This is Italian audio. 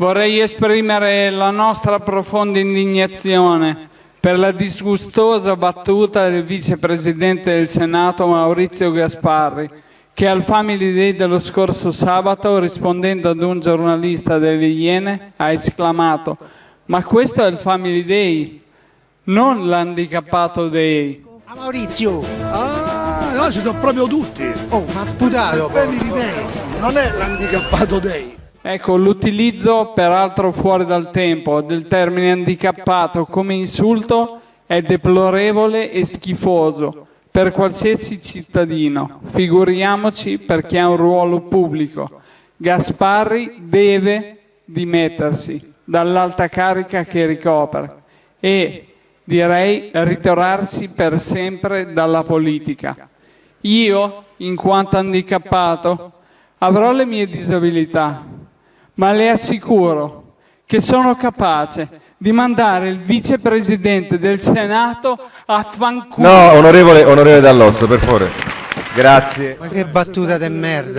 Vorrei esprimere la nostra profonda indignazione per la disgustosa battuta del vicepresidente del Senato Maurizio Gasparri, che al Family Day dello scorso sabato, rispondendo ad un giornalista delle Iene, ha esclamato «Ma questo è il Family Day, non l'handicappato day». Ah, Maurizio! Ah, no, ci sono proprio tutti. Oh, ma sputato! Family Day, non è l'handicappato day. Ecco, l'utilizzo, peraltro fuori dal tempo, del termine handicappato come insulto è deplorevole e schifoso per qualsiasi cittadino, figuriamoci per chi ha un ruolo pubblico. Gasparri deve dimettersi dall'alta carica che ricopre e, direi, ritirarsi per sempre dalla politica. Io, in quanto handicappato, avrò le mie disabilità, ma le assicuro che sono capace di mandare il vicepresidente del Senato a fanculo. No, onorevole, onorevole Dall'Osso, per favore. Grazie. Ma che battuta de merda!